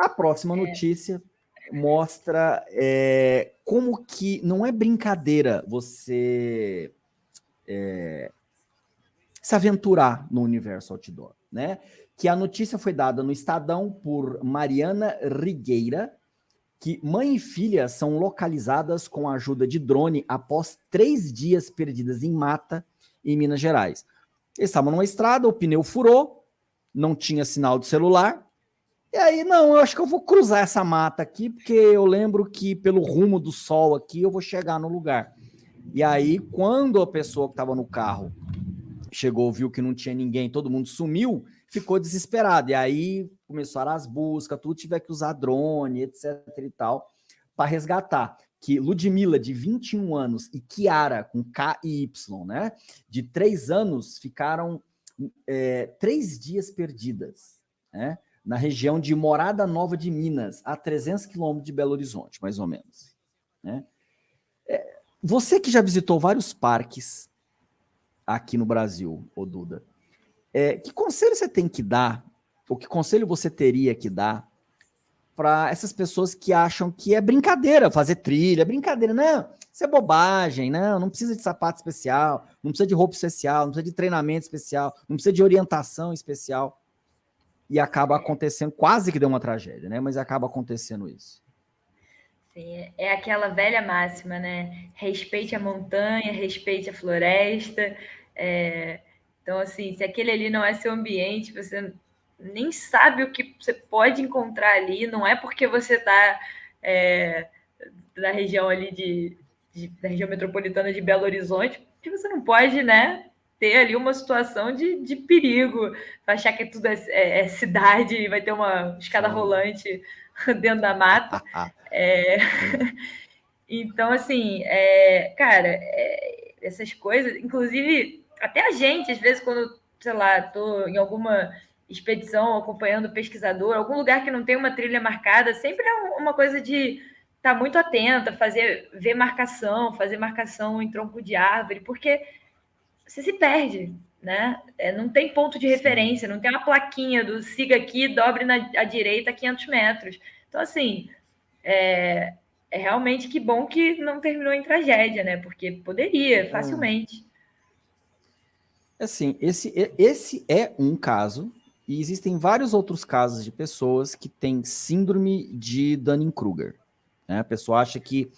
A próxima é. notícia mostra é, como que não é brincadeira você é, se aventurar no universo outdoor, né? Que a notícia foi dada no Estadão por Mariana Rigueira, que mãe e filha são localizadas com a ajuda de drone após três dias perdidas em mata em Minas Gerais. Eles estavam numa estrada, o pneu furou, não tinha sinal de celular, e aí, não, eu acho que eu vou cruzar essa mata aqui, porque eu lembro que pelo rumo do sol aqui eu vou chegar no lugar. E aí, quando a pessoa que estava no carro chegou, viu que não tinha ninguém, todo mundo sumiu, ficou desesperado. E aí começaram as buscas, tudo tiver que usar drone, etc e tal, para resgatar. Que Ludmilla, de 21 anos, e Kiara, com K e Y, né, de 3 anos, ficaram é, três dias perdidas, né? Na região de Morada Nova de Minas, a 300 quilômetros de Belo Horizonte, mais ou menos. Né? É, você que já visitou vários parques aqui no Brasil, ô Duda, é, que conselho você tem que dar, ou que conselho você teria que dar para essas pessoas que acham que é brincadeira fazer trilha, brincadeira, não, isso é bobagem, não, não precisa de sapato especial, não precisa de roupa especial, não precisa de treinamento especial, não precisa de orientação especial e acaba acontecendo, quase que deu uma tragédia, né? Mas acaba acontecendo isso. Sim, é aquela velha máxima, né? Respeite a montanha, respeite a floresta. É... Então, assim, se aquele ali não é seu ambiente, você nem sabe o que você pode encontrar ali, não é porque você está é, na região ali de, de, da região metropolitana de Belo Horizonte, que você não pode, né, ter ali uma situação de, de perigo, achar que tudo é, é, é cidade e vai ter uma escada Sim. rolante dentro da mata. é... então, assim, é, cara, é, essas coisas, inclusive, até a gente, às vezes, quando, sei lá, estou em alguma expedição acompanhando pesquisador, algum lugar que não tem uma trilha marcada, sempre é uma coisa de estar tá muito atenta, fazer ver marcação, fazer marcação em tronco de árvore, porque você se perde, né? É, não tem ponto de referência, não tem uma plaquinha do siga aqui, dobre na à direita 500 metros. Então, assim, é, é realmente que bom que não terminou em tragédia, né? Porque poderia, é. facilmente. Assim, esse, esse é um caso, e existem vários outros casos de pessoas que têm síndrome de Dunning-Kruger. Né? A pessoa acha que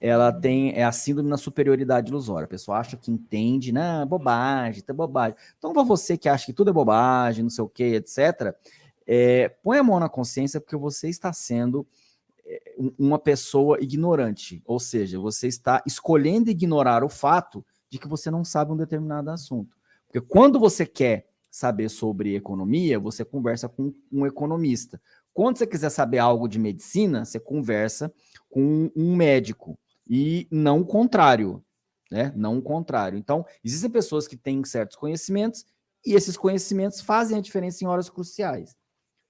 ela tem é a síndrome na superioridade ilusória. A pessoa acha que entende, né? Bobagem, tá bobagem. Então, para você que acha que tudo é bobagem, não sei o que, etc., é, põe a mão na consciência porque você está sendo é, uma pessoa ignorante. Ou seja, você está escolhendo ignorar o fato de que você não sabe um determinado assunto. Porque quando você quer saber sobre economia, você conversa com um economista. Quando você quiser saber algo de medicina, você conversa com um médico e não o contrário, né? Não o contrário. Então, existem pessoas que têm certos conhecimentos e esses conhecimentos fazem a diferença em horas cruciais.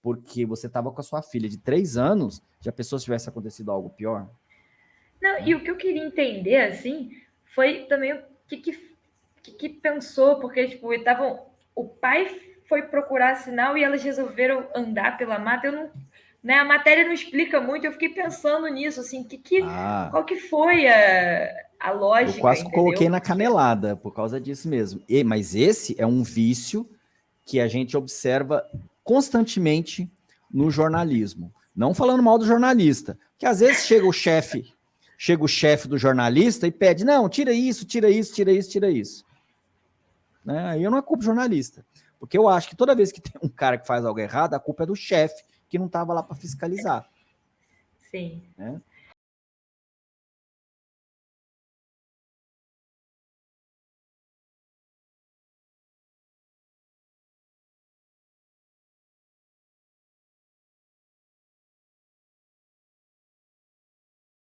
Porque você estava com a sua filha de três anos, já pensou se tivesse acontecido algo pior? Não, e o que eu queria entender, assim, foi também o que, que, que, que pensou, porque, tipo, estavam, o pai foi procurar sinal e elas resolveram andar pela mata. Eu não, né? A matéria não explica muito, eu fiquei pensando nisso, assim, que, que, ah, qual que foi a, a lógica, Eu quase entendeu? coloquei na canelada por causa disso mesmo. E, mas esse é um vício que a gente observa constantemente no jornalismo. Não falando mal do jornalista, que às vezes chega o chefe, chega o chefe do jornalista e pede, não, tira isso, tira isso, tira isso, tira isso. Né? Aí eu não é culpa jornalista, porque eu acho que toda vez que tem um cara que faz algo errado, a culpa é do chefe, que não estava lá para fiscalizar. Sim. Né?